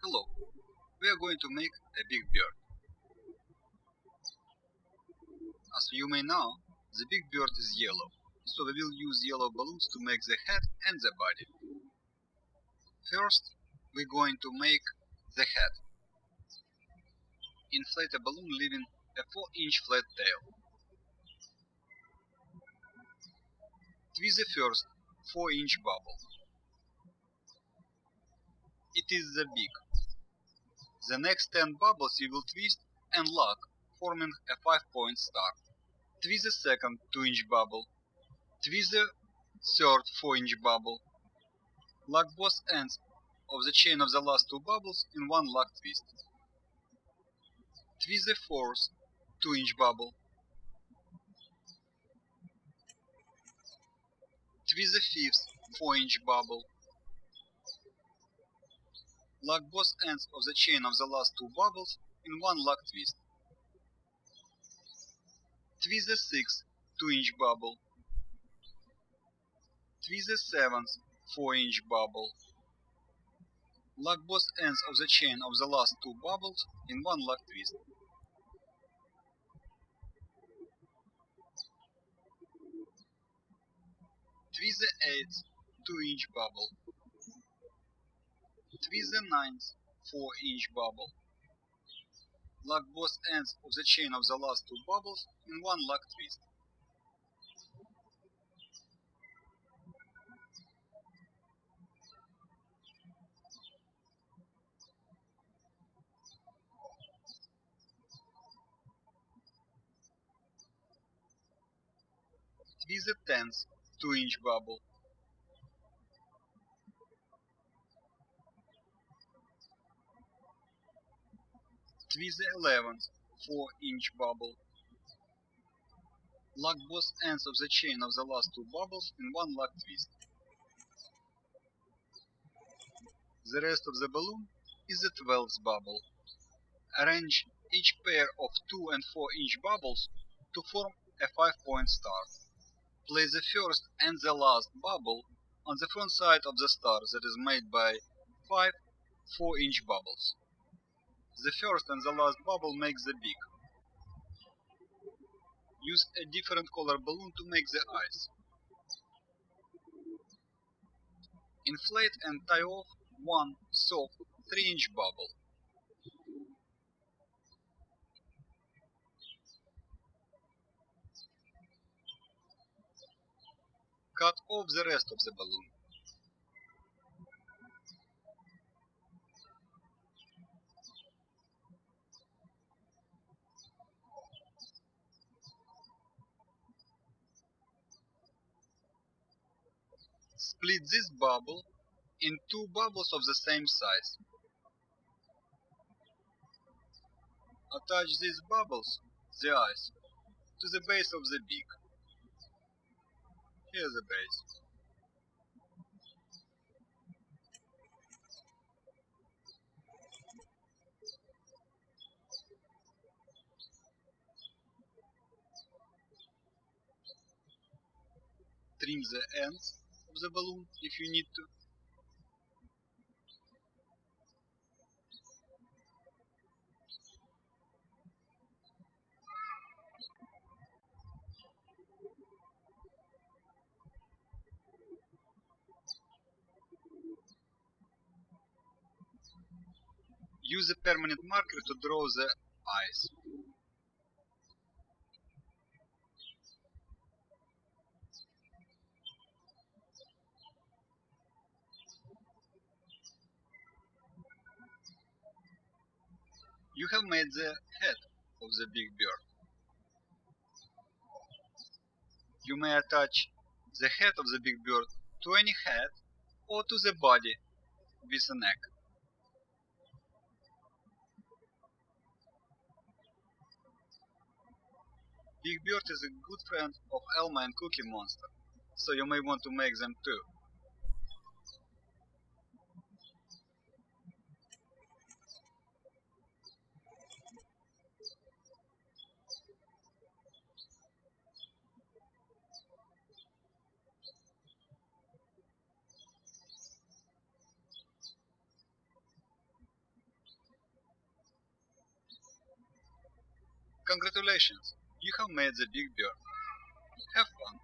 Hello, we are going to make a big bird. As you may know, the big bird is yellow, so we will use yellow balloons to make the head and the body. First, we're going to make the head. Inflate a balloon leaving a 4 inch flat tail. Twist the first 4 inch bubble. It is the beak. The next 10 bubbles you will twist and lock, forming a 5 point star. Twist the second 2 inch bubble. Twist the third 4 inch bubble. Lock both ends of the chain of the last two bubbles in one lock twist. Twist the fourth 2 inch bubble. Twist the fifth 4 inch bubble. Lock both ends of the chain of the last two bubbles in one lock twist. Twist the sixth 2 inch bubble. Twist the seventh 4 inch bubble. Lock both ends of the chain of the last two bubbles in one lock twist. Twist the eighth 2 inch bubble. Twist the ninth 4 inch bubble. Lock both ends of the chain of the last two bubbles in one lock twist. Twist the tenth 2 inch bubble. Twist the 11th 4 inch bubble. Lock both ends of the chain of the last two bubbles in one lock twist. The rest of the balloon is the 12th bubble. Arrange each pair of 2 and 4 inch bubbles to form a 5 point star. Place the first and the last bubble on the front side of the star that is made by 5 4 inch bubbles. The first and the last bubble makes the beak. Use a different color balloon to make the eyes. Inflate and tie off one soft 3 inch bubble. Cut off the rest of the balloon. Split this bubble in two bubbles of the same size. Attach these bubbles, the eyes, to the base of the beak. Here's the base. Trim the ends of the balloon if you need to. Use a permanent marker to draw the eyes. You have made the head of the big bird. You may attach the head of the big bird to any head or to the body with a neck. Big Bird is a good friend of Elmo and Cookie Monster, so you may want to make them too. Congratulations, you have made the big bird. Have fun.